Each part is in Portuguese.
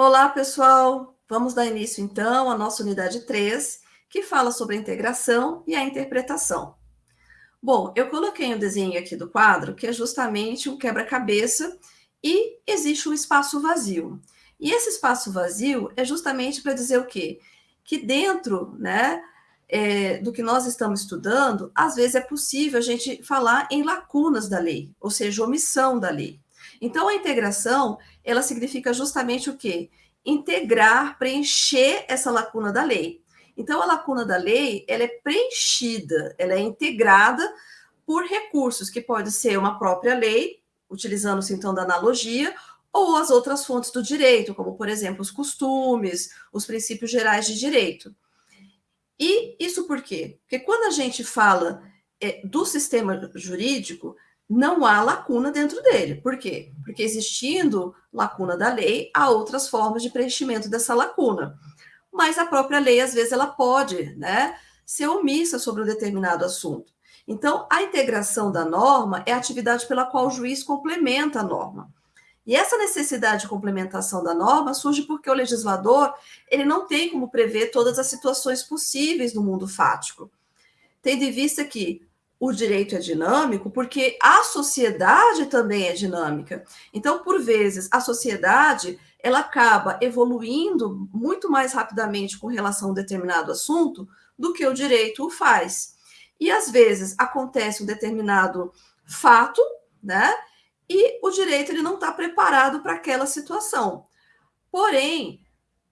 Olá, pessoal! Vamos dar início, então, à nossa unidade 3, que fala sobre a integração e a interpretação. Bom, eu coloquei um desenho aqui do quadro, que é justamente um quebra-cabeça, e existe um espaço vazio. E esse espaço vazio é justamente para dizer o quê? Que dentro né, é, do que nós estamos estudando, às vezes é possível a gente falar em lacunas da lei, ou seja, omissão da lei. Então, a integração, ela significa justamente o quê? Integrar, preencher essa lacuna da lei. Então, a lacuna da lei, ela é preenchida, ela é integrada por recursos, que pode ser uma própria lei, utilizando-se então da analogia, ou as outras fontes do direito, como, por exemplo, os costumes, os princípios gerais de direito. E isso por quê? Porque quando a gente fala é, do sistema jurídico, não há lacuna dentro dele. Por quê? Porque existindo lacuna da lei, há outras formas de preenchimento dessa lacuna. Mas a própria lei, às vezes, ela pode né, ser omissa sobre um determinado assunto. Então, a integração da norma é a atividade pela qual o juiz complementa a norma. E essa necessidade de complementação da norma surge porque o legislador ele não tem como prever todas as situações possíveis no mundo fático. Tendo em vista que o direito é dinâmico porque a sociedade também é dinâmica. Então, por vezes, a sociedade ela acaba evoluindo muito mais rapidamente com relação a um determinado assunto do que o direito o faz. E às vezes acontece um determinado fato, né? E o direito ele não está preparado para aquela situação. Porém,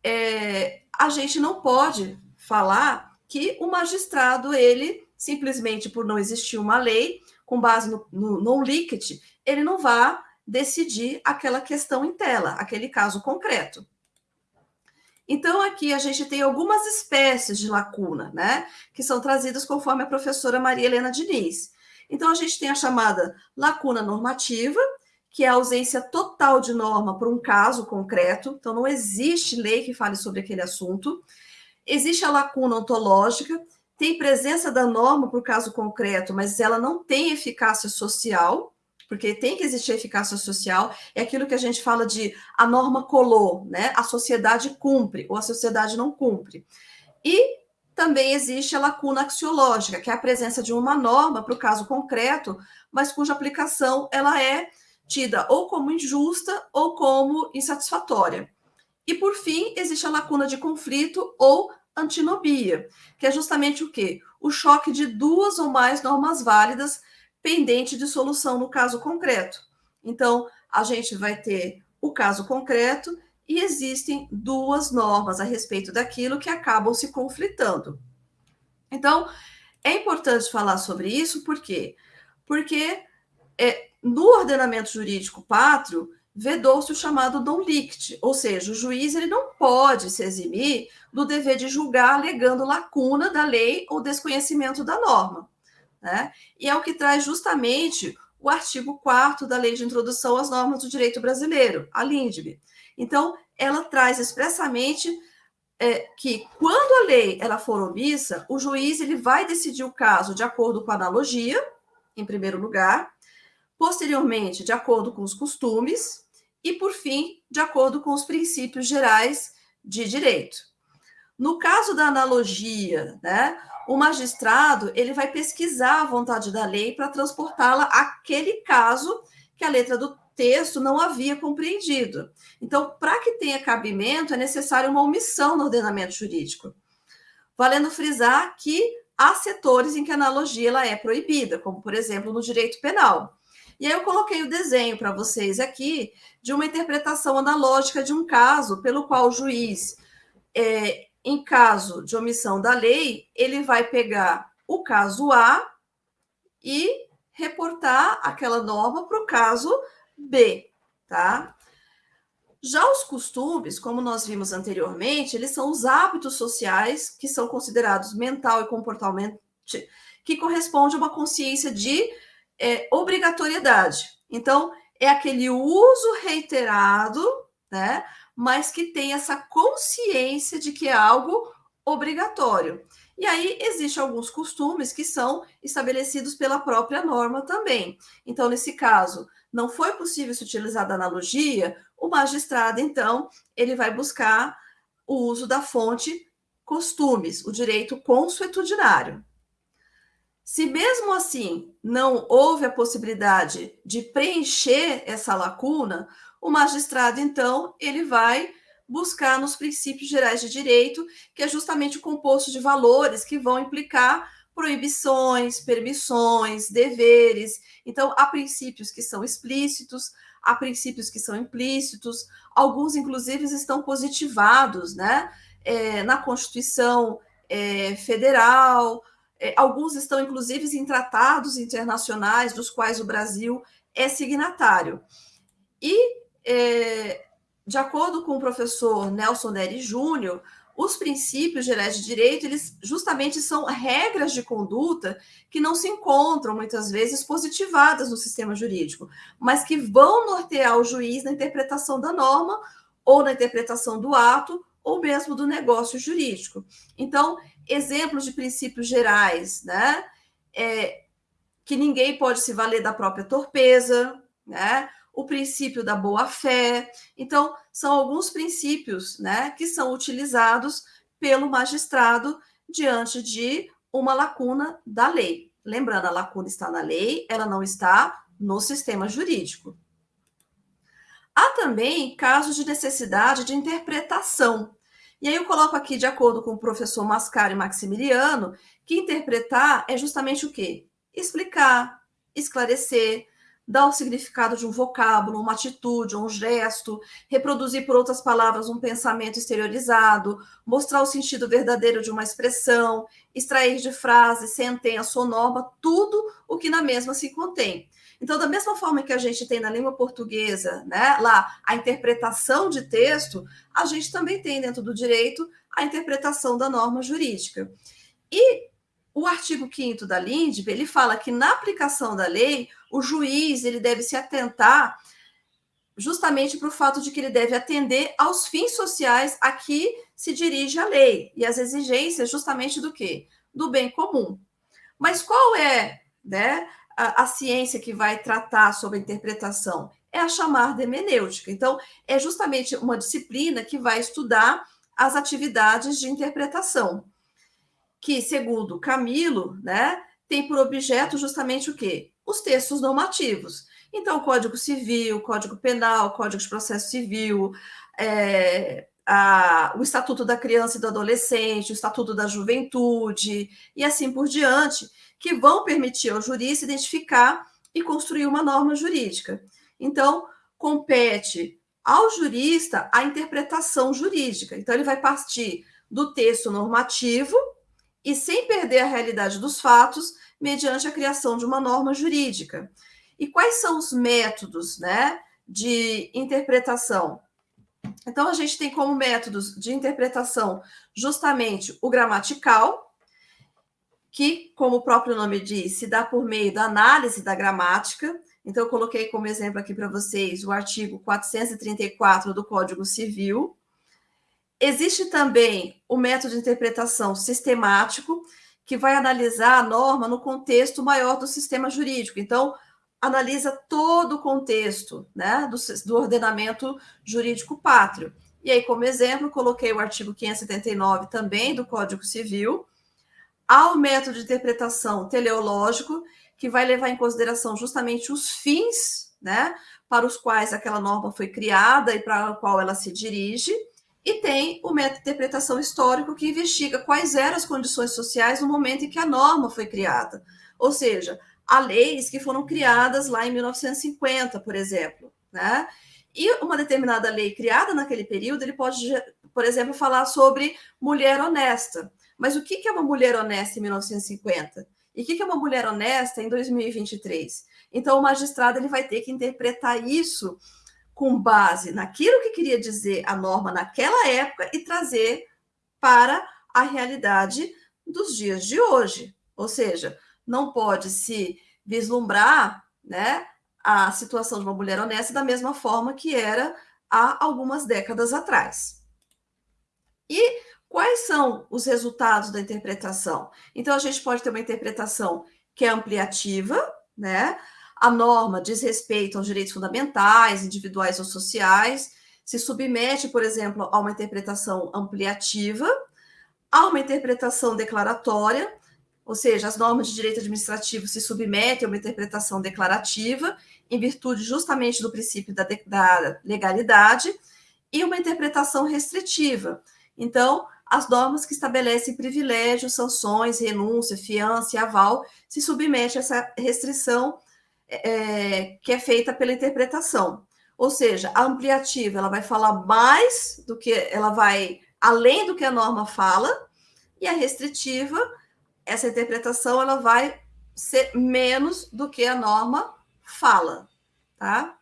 é, a gente não pode falar que o magistrado ele simplesmente por não existir uma lei, com base no, no, no ele não vai decidir aquela questão em tela, aquele caso concreto. Então, aqui a gente tem algumas espécies de lacuna, né? Que são trazidas conforme a professora Maria Helena Diniz. Então, a gente tem a chamada lacuna normativa, que é a ausência total de norma por um caso concreto. Então, não existe lei que fale sobre aquele assunto. Existe a lacuna ontológica, tem presença da norma por caso concreto, mas ela não tem eficácia social, porque tem que existir eficácia social, é aquilo que a gente fala de a norma colou, né? A sociedade cumpre ou a sociedade não cumpre. E também existe a lacuna axiológica, que é a presença de uma norma para o caso concreto, mas cuja aplicação ela é tida ou como injusta ou como insatisfatória. E por fim, existe a lacuna de conflito ou antinomia, que é justamente o quê? O choque de duas ou mais normas válidas pendente de solução no caso concreto. Então, a gente vai ter o caso concreto e existem duas normas a respeito daquilo que acabam se conflitando. Então, é importante falar sobre isso, por quê? Porque é, no ordenamento jurídico pátrio, vedou-se o chamado non lict, ou seja, o juiz ele não pode se eximir do dever de julgar alegando lacuna da lei ou desconhecimento da norma. Né? E é o que traz justamente o artigo 4 da Lei de Introdução às Normas do Direito Brasileiro, a LINDB. Então, ela traz expressamente é, que, quando a lei ela for omissa, o juiz ele vai decidir o caso de acordo com a analogia, em primeiro lugar, posteriormente, de acordo com os costumes, e, por fim, de acordo com os princípios gerais de direito. No caso da analogia, né, o magistrado ele vai pesquisar a vontade da lei para transportá-la àquele caso que a letra do texto não havia compreendido. Então, para que tenha cabimento, é necessário uma omissão no ordenamento jurídico. Valendo frisar que há setores em que a analogia ela é proibida, como, por exemplo, no direito penal. E aí eu coloquei o desenho para vocês aqui de uma interpretação analógica de um caso pelo qual o juiz, é, em caso de omissão da lei, ele vai pegar o caso A e reportar aquela norma para o caso B, tá? Já os costumes, como nós vimos anteriormente, eles são os hábitos sociais que são considerados mental e comportamental, que corresponde a uma consciência de é, obrigatoriedade. Então, é aquele uso reiterado, né? Mas que tem essa consciência de que é algo obrigatório. E aí existem alguns costumes que são estabelecidos pela própria norma também. Então, nesse caso, não foi possível se utilizar da analogia, o magistrado, então, ele vai buscar o uso da fonte costumes, o direito consuetudinário. Se mesmo assim não houve a possibilidade de preencher essa lacuna, o magistrado, então, ele vai buscar nos princípios gerais de direito, que é justamente o composto de valores que vão implicar proibições, permissões, deveres. Então, há princípios que são explícitos, há princípios que são implícitos, alguns, inclusive, estão positivados né, é, na Constituição é, Federal, alguns estão, inclusive, em tratados internacionais, dos quais o Brasil é signatário. E, é, de acordo com o professor Nelson Neri Júnior, os princípios gerais de direito, eles justamente são regras de conduta que não se encontram muitas vezes positivadas no sistema jurídico, mas que vão nortear o juiz na interpretação da norma ou na interpretação do ato ou mesmo do negócio jurídico. Então, exemplos de princípios gerais, né? É, que ninguém pode se valer da própria torpeza, né? o princípio da boa-fé. Então, são alguns princípios né, que são utilizados pelo magistrado diante de uma lacuna da lei. Lembrando, a lacuna está na lei, ela não está no sistema jurídico. Há também casos de necessidade de interpretação. E aí eu coloco aqui, de acordo com o professor Mascaro e Maximiliano, que interpretar é justamente o quê? Explicar, esclarecer, dar o significado de um vocábulo, uma atitude, um gesto, reproduzir por outras palavras um pensamento exteriorizado, mostrar o sentido verdadeiro de uma expressão, extrair de frase, sentença ou norma, tudo o que na mesma se contém. Então, da mesma forma que a gente tem na língua portuguesa, né, lá a interpretação de texto, a gente também tem dentro do direito a interpretação da norma jurídica. E o artigo 5 da LINDB, ele fala que na aplicação da lei, o juiz ele deve se atentar justamente para o fato de que ele deve atender aos fins sociais a que se dirige a lei e as exigências justamente do quê? Do bem comum. Mas qual é né, a, a ciência que vai tratar sobre a interpretação? É a chamada hermenêutica. Então, é justamente uma disciplina que vai estudar as atividades de interpretação que, segundo Camilo, né, tem por objeto justamente o quê? Os textos normativos. Então, Código Civil, Código Penal, Código de Processo Civil, é, a, o Estatuto da Criança e do Adolescente, o Estatuto da Juventude, e assim por diante, que vão permitir ao jurista identificar e construir uma norma jurídica. Então, compete ao jurista a interpretação jurídica. Então, ele vai partir do texto normativo, e sem perder a realidade dos fatos, mediante a criação de uma norma jurídica. E quais são os métodos né, de interpretação? Então, a gente tem como métodos de interpretação justamente o gramatical, que, como o próprio nome diz, se dá por meio da análise da gramática. Então, eu coloquei como exemplo aqui para vocês o artigo 434 do Código Civil, Existe também o método de interpretação sistemático, que vai analisar a norma no contexto maior do sistema jurídico. Então, analisa todo o contexto né, do, do ordenamento jurídico pátrio. E aí, como exemplo, coloquei o artigo 579 também do Código Civil. Há o método de interpretação teleológico, que vai levar em consideração justamente os fins né, para os quais aquela norma foi criada e para o qual ela se dirige. E tem o método de interpretação histórico, que investiga quais eram as condições sociais no momento em que a norma foi criada. Ou seja, há leis que foram criadas lá em 1950, por exemplo. Né? E uma determinada lei criada naquele período, ele pode, por exemplo, falar sobre mulher honesta. Mas o que é uma mulher honesta em 1950? E o que é uma mulher honesta em 2023? Então, o magistrado ele vai ter que interpretar isso com base naquilo que queria dizer a norma naquela época e trazer para a realidade dos dias de hoje. Ou seja, não pode se vislumbrar né, a situação de uma mulher honesta da mesma forma que era há algumas décadas atrás. E quais são os resultados da interpretação? Então, a gente pode ter uma interpretação que é ampliativa, né? A norma diz respeito aos direitos fundamentais, individuais ou sociais, se submete, por exemplo, a uma interpretação ampliativa, a uma interpretação declaratória, ou seja, as normas de direito administrativo se submetem a uma interpretação declarativa, em virtude justamente do princípio da, da legalidade, e uma interpretação restritiva. Então, as normas que estabelecem privilégios, sanções, renúncia, fiança e aval se submete a essa restrição é, que é feita pela interpretação. Ou seja, a ampliativa ela vai falar mais do que ela vai além do que a norma fala, e a restritiva, essa interpretação ela vai ser menos do que a norma fala, tá?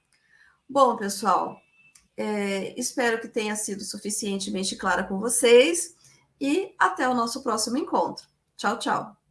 Bom, pessoal, é, espero que tenha sido suficientemente clara com vocês e até o nosso próximo encontro. Tchau, tchau.